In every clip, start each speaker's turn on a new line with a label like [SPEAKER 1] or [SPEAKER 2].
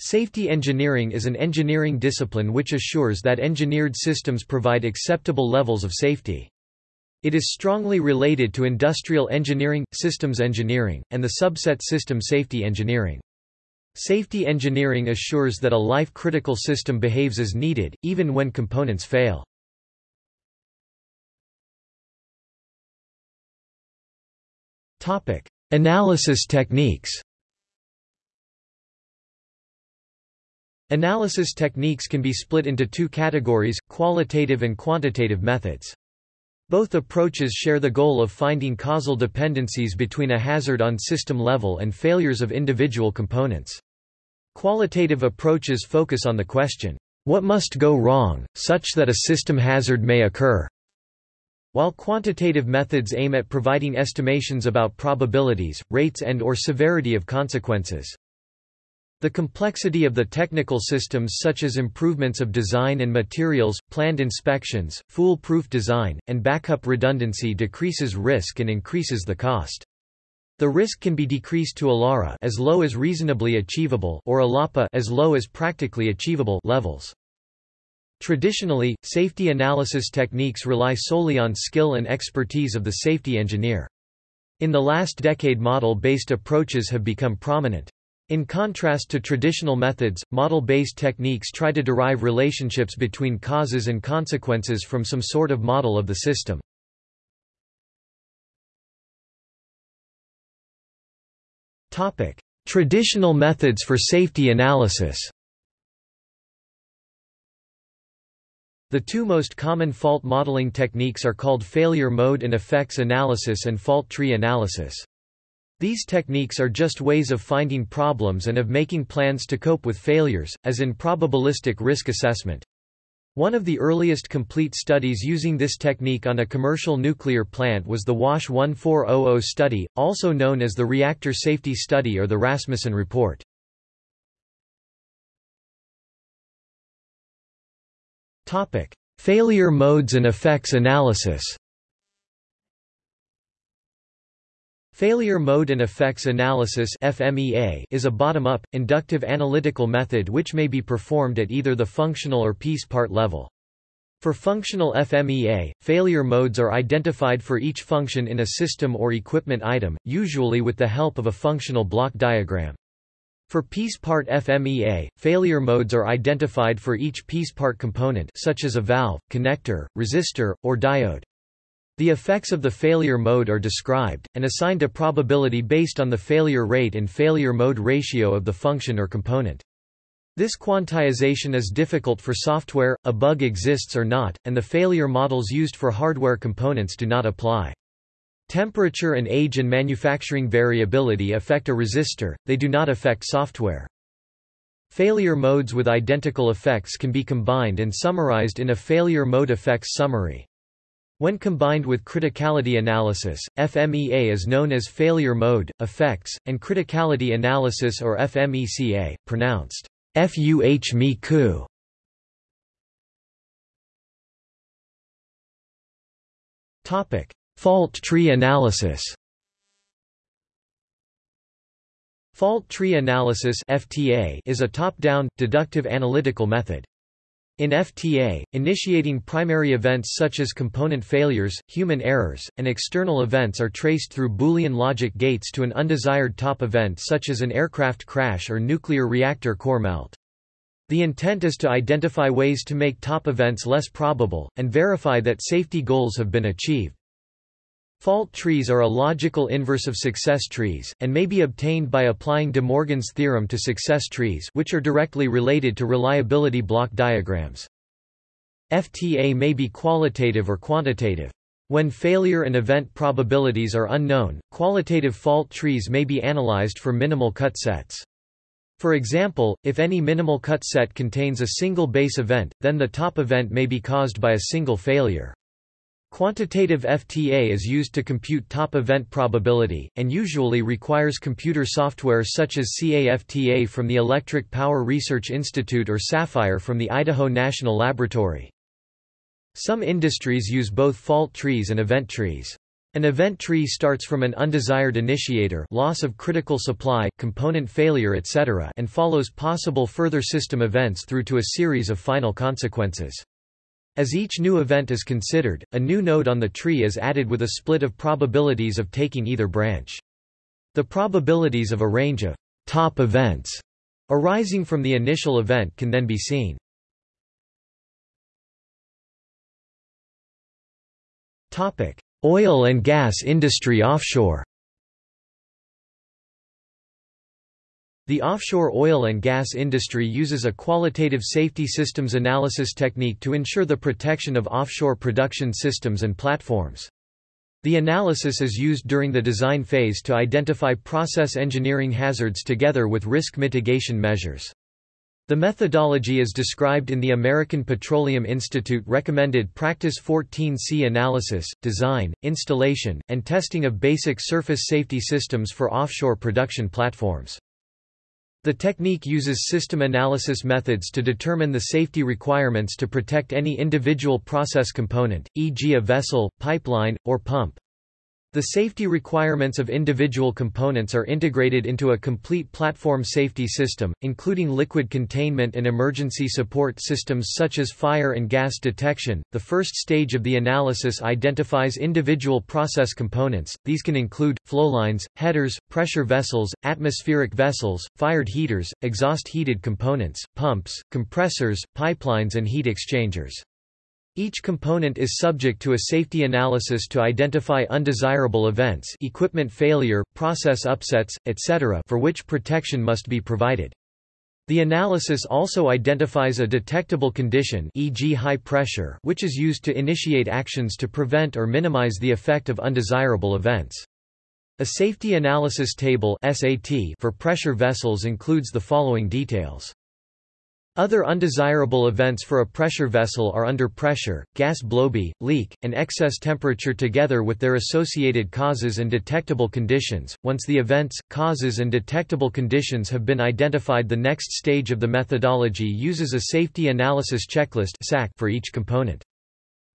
[SPEAKER 1] Safety engineering is an engineering discipline which assures that engineered systems provide acceptable levels of safety. It is strongly related to industrial engineering, systems engineering, and the subset system safety engineering. Safety engineering assures that a life-critical system behaves as needed, even when components fail. Analysis techniques Analysis techniques can be split into two categories, qualitative and quantitative methods. Both approaches share the goal of finding causal dependencies between a hazard on system level and failures of individual components. Qualitative approaches focus on the question, what must go wrong, such that a system hazard may occur? While quantitative methods aim at providing estimations about probabilities, rates and or severity of consequences. The complexity of the technical systems such as improvements of design and materials, planned inspections, foolproof design, and backup redundancy decreases risk and increases the cost. The risk can be decreased to ALARA as low as reasonably achievable or ALAPA as low as practically achievable levels. Traditionally, safety analysis techniques rely solely on skill and expertise of the safety engineer. In the last decade model-based approaches have become prominent. In contrast to traditional methods, model-based techniques try to derive relationships between causes and consequences from some sort of model of the system. Traditional methods for safety analysis The two most common fault modeling techniques are called failure mode and effects analysis and fault tree analysis. These techniques are just ways of finding problems and of making plans to cope with failures, as in probabilistic risk assessment. One of the earliest complete studies using this technique on a commercial nuclear plant was the WASH 1400 study, also known as the Reactor Safety Study or the Rasmussen Report. Failure modes and effects analysis Failure mode and effects analysis FMEA is a bottom-up, inductive analytical method which may be performed at either the functional or piece part level. For functional FMEA, failure modes are identified for each function in a system or equipment item, usually with the help of a functional block diagram. For piece part FMEA, failure modes are identified for each piece part component such as a valve, connector, resistor, or diode. The effects of the failure mode are described, and assigned a probability based on the failure rate and failure mode ratio of the function or component. This quantization is difficult for software, a bug exists or not, and the failure models used for hardware components do not apply. Temperature and age and manufacturing variability affect a resistor, they do not affect software. Failure modes with identical effects can be combined and summarized in a failure mode effects summary. When combined with criticality analysis, FMEA is known as failure mode, effects, and criticality analysis or FMECA, pronounced FUH Topic: Fault tree analysis. Fault tree analysis (FTA) is a top-down deductive analytical method. In FTA, initiating primary events such as component failures, human errors, and external events are traced through Boolean logic gates to an undesired top event such as an aircraft crash or nuclear reactor core melt. The intent is to identify ways to make top events less probable, and verify that safety goals have been achieved. Fault trees are a logical inverse of success trees, and may be obtained by applying De Morgan's theorem to success trees which are directly related to reliability block diagrams. FTA may be qualitative or quantitative. When failure and event probabilities are unknown, qualitative fault trees may be analyzed for minimal cut sets. For example, if any minimal cut set contains a single base event, then the top event may be caused by a single failure. Quantitative FTA is used to compute top event probability, and usually requires computer software such as CAFTA from the Electric Power Research Institute or SAPHIRE from the Idaho National Laboratory. Some industries use both fault trees and event trees. An event tree starts from an undesired initiator loss of critical supply, component failure etc. and follows possible further system events through to a series of final consequences. As each new event is considered, a new node on the tree is added with a split of probabilities of taking either branch. The probabilities of a range of top events arising from the initial event can then be seen. Topic: Oil and gas industry offshore The offshore oil and gas industry uses a qualitative safety systems analysis technique to ensure the protection of offshore production systems and platforms. The analysis is used during the design phase to identify process engineering hazards together with risk mitigation measures. The methodology is described in the American Petroleum Institute recommended Practice 14C analysis, design, installation, and testing of basic surface safety systems for offshore production platforms. The technique uses system analysis methods to determine the safety requirements to protect any individual process component, e.g. a vessel, pipeline, or pump. The safety requirements of individual components are integrated into a complete platform safety system, including liquid containment and emergency support systems such as fire and gas detection. The first stage of the analysis identifies individual process components. These can include flowlines, headers, pressure vessels, atmospheric vessels, fired heaters, exhaust heated components, pumps, compressors, pipelines, and heat exchangers. Each component is subject to a safety analysis to identify undesirable events equipment failure, process upsets, etc. for which protection must be provided. The analysis also identifies a detectable condition e.g. high pressure which is used to initiate actions to prevent or minimize the effect of undesirable events. A safety analysis table SAT for pressure vessels includes the following details. Other undesirable events for a pressure vessel are under pressure, gas blowby, leak, and excess temperature together with their associated causes and detectable conditions. Once the events, causes and detectable conditions have been identified the next stage of the methodology uses a safety analysis checklist for each component.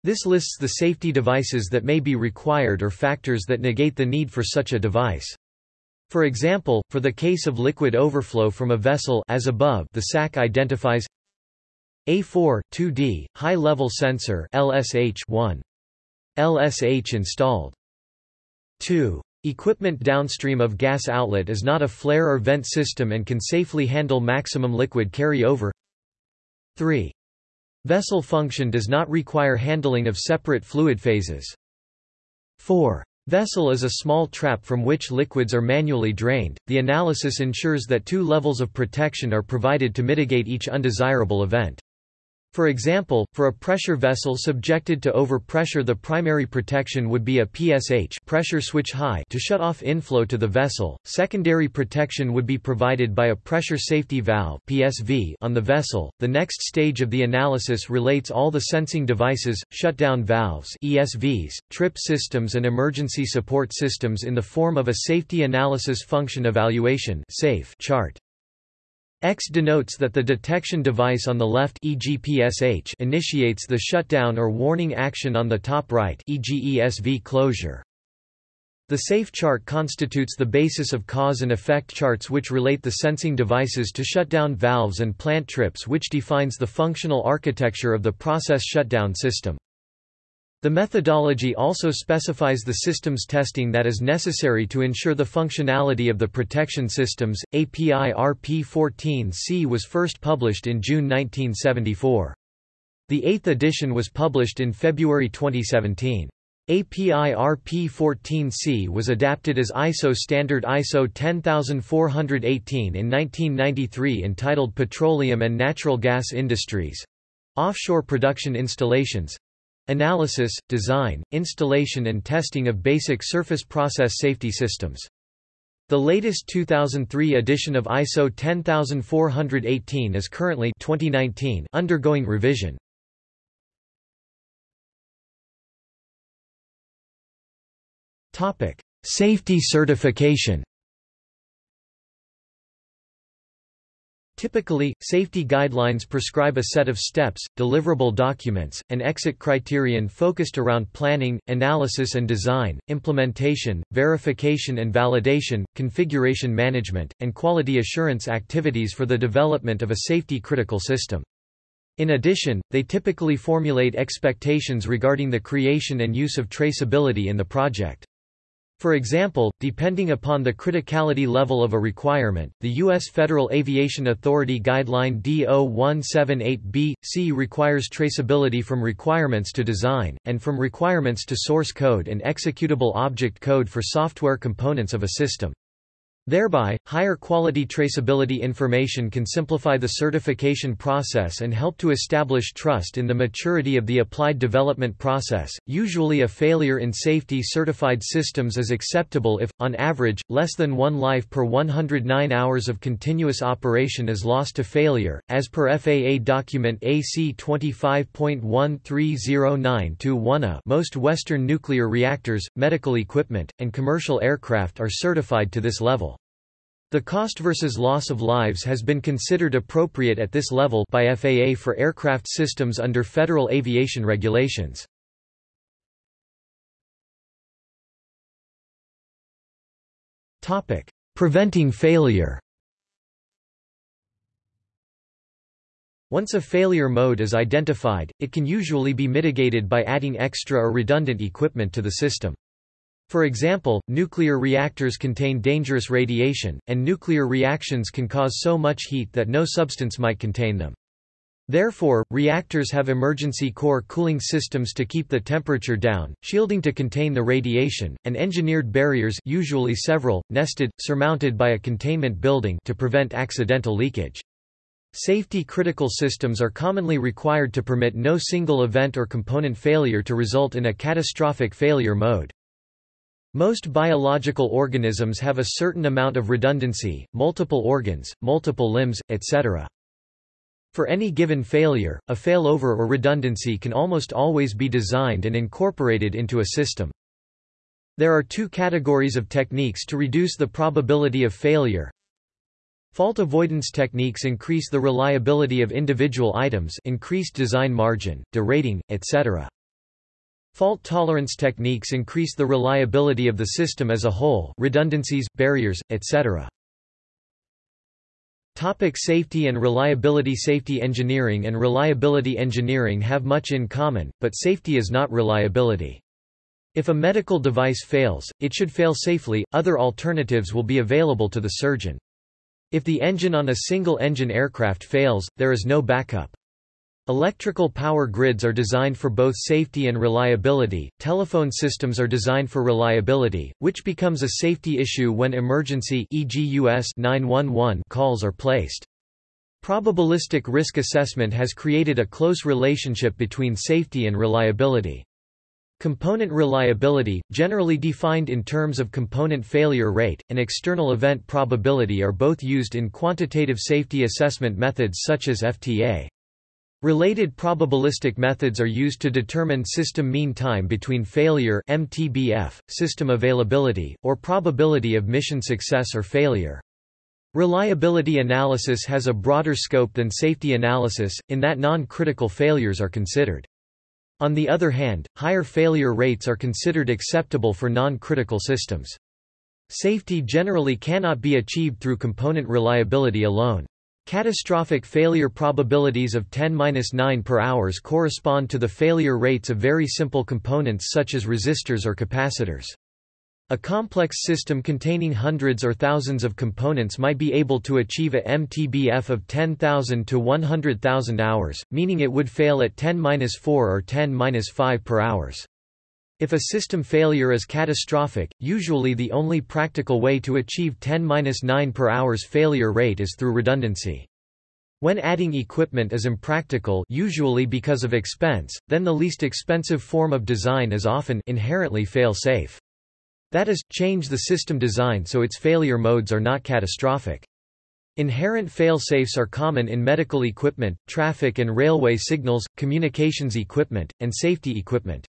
[SPEAKER 1] This lists the safety devices that may be required or factors that negate the need for such a device. For example, for the case of liquid overflow from a vessel as above the SAC identifies A4, 2D, high-level sensor LSH 1. LSH installed. 2. Equipment downstream of gas outlet is not a flare or vent system and can safely handle maximum liquid carry-over 3. Vessel function does not require handling of separate fluid phases. 4. Vessel is a small trap from which liquids are manually drained. The analysis ensures that two levels of protection are provided to mitigate each undesirable event. For example, for a pressure vessel subjected to overpressure the primary protection would be a PSH pressure switch high to shut off inflow to the vessel. Secondary protection would be provided by a pressure safety valve PSV on the vessel. The next stage of the analysis relates all the sensing devices, shutdown valves ESVs, trip systems and emergency support systems in the form of a safety analysis function evaluation SAFE chart. X denotes that the detection device on the left e.g. PSH initiates the shutdown or warning action on the top right e.g. ESV closure. The SAFE chart constitutes the basis of cause and effect charts which relate the sensing devices to shutdown valves and plant trips which defines the functional architecture of the process shutdown system. The methodology also specifies the systems testing that is necessary to ensure the functionality of the protection systems. API RP14C was first published in June 1974. The eighth edition was published in February 2017. API RP14C was adapted as ISO standard ISO 10418 in 1993 entitled Petroleum and Natural Gas Industries. Offshore Production Installations Analysis, design, installation and testing of basic surface process safety systems. The latest 2003 edition of ISO 10418 is currently 2019 undergoing revision. Topic: – Safety certification Typically, safety guidelines prescribe a set of steps, deliverable documents, and exit criterion focused around planning, analysis and design, implementation, verification and validation, configuration management, and quality assurance activities for the development of a safety-critical system. In addition, they typically formulate expectations regarding the creation and use of traceability in the project. For example, depending upon the criticality level of a requirement, the U.S. Federal Aviation Authority Guideline D0178B, C requires traceability from requirements to design, and from requirements to source code and executable object code for software components of a system. Thereby, higher quality traceability information can simplify the certification process and help to establish trust in the maturity of the applied development process. Usually, a failure in safety certified systems is acceptable if, on average, less than one life per 109 hours of continuous operation is lost to failure, as per FAA document AC 25.1309-1A. Most Western nuclear reactors, medical equipment, and commercial aircraft are certified to this level. The cost versus loss of lives has been considered appropriate at this level by FAA for aircraft systems under federal aviation regulations. Topic: Preventing failure. Once a failure mode is identified, it can usually be mitigated by adding extra or redundant equipment to the system. For example, nuclear reactors contain dangerous radiation, and nuclear reactions can cause so much heat that no substance might contain them. Therefore, reactors have emergency core cooling systems to keep the temperature down, shielding to contain the radiation, and engineered barriers usually several, nested, surmounted by a containment building to prevent accidental leakage. Safety critical systems are commonly required to permit no single event or component failure to result in a catastrophic failure mode. Most biological organisms have a certain amount of redundancy, multiple organs, multiple limbs, etc. For any given failure, a failover or redundancy can almost always be designed and incorporated into a system. There are two categories of techniques to reduce the probability of failure. Fault avoidance techniques increase the reliability of individual items increased design margin, derating, etc. Fault tolerance techniques increase the reliability of the system as a whole redundancies, barriers, etc. Topic safety and reliability Safety engineering and reliability engineering have much in common, but safety is not reliability. If a medical device fails, it should fail safely, other alternatives will be available to the surgeon. If the engine on a single-engine aircraft fails, there is no backup. Electrical power grids are designed for both safety and reliability. Telephone systems are designed for reliability, which becomes a safety issue when emergency e.g. US 911 calls are placed. Probabilistic risk assessment has created a close relationship between safety and reliability. Component reliability, generally defined in terms of component failure rate, and external event probability are both used in quantitative safety assessment methods such as FTA. Related probabilistic methods are used to determine system mean time between failure MTBF, system availability, or probability of mission success or failure. Reliability analysis has a broader scope than safety analysis, in that non-critical failures are considered. On the other hand, higher failure rates are considered acceptable for non-critical systems. Safety generally cannot be achieved through component reliability alone. Catastrophic failure probabilities of 10-9 per hours correspond to the failure rates of very simple components such as resistors or capacitors. A complex system containing hundreds or thousands of components might be able to achieve a MTBF of 10,000 to 100,000 hours, meaning it would fail at 10-4 or 10-5 per hours. If a system failure is catastrophic, usually the only practical way to achieve 10-9 per hour's failure rate is through redundancy. When adding equipment is impractical usually because of expense, then the least expensive form of design is often inherently fail-safe. That is, change the system design so its failure modes are not catastrophic. Inherent fail-safes are common in medical equipment, traffic and railway signals, communications equipment, and safety equipment.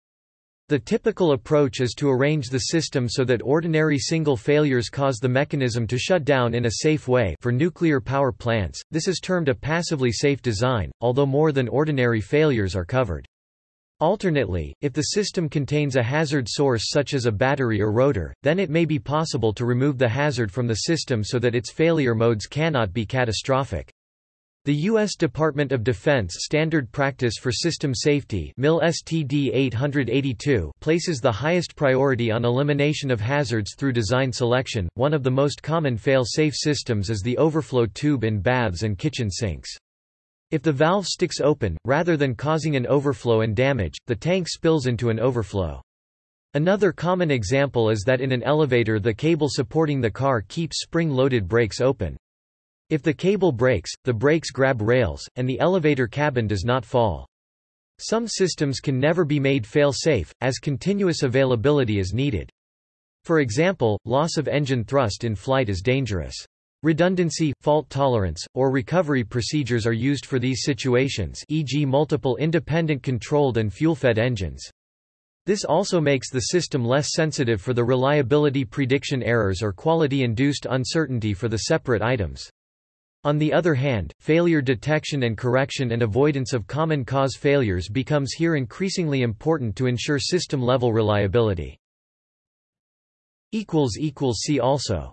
[SPEAKER 1] The typical approach is to arrange the system so that ordinary single failures cause the mechanism to shut down in a safe way for nuclear power plants, this is termed a passively safe design, although more than ordinary failures are covered. Alternately, if the system contains a hazard source such as a battery or rotor, then it may be possible to remove the hazard from the system so that its failure modes cannot be catastrophic. The U.S. Department of Defense Standard Practice for System Safety STD 882 places the highest priority on elimination of hazards through design selection. One of the most common fail-safe systems is the overflow tube in baths and kitchen sinks. If the valve sticks open, rather than causing an overflow and damage, the tank spills into an overflow. Another common example is that in an elevator the cable supporting the car keeps spring-loaded brakes open. If the cable breaks, the brakes grab rails, and the elevator cabin does not fall. Some systems can never be made fail-safe, as continuous availability is needed. For example, loss of engine thrust in flight is dangerous. Redundancy, fault tolerance, or recovery procedures are used for these situations e.g. multiple independent controlled and fuel-fed engines. This also makes the system less sensitive for the reliability prediction errors or quality-induced uncertainty for the separate items. On the other hand, failure detection and correction and avoidance of common cause failures becomes here increasingly important to ensure system-level reliability. See also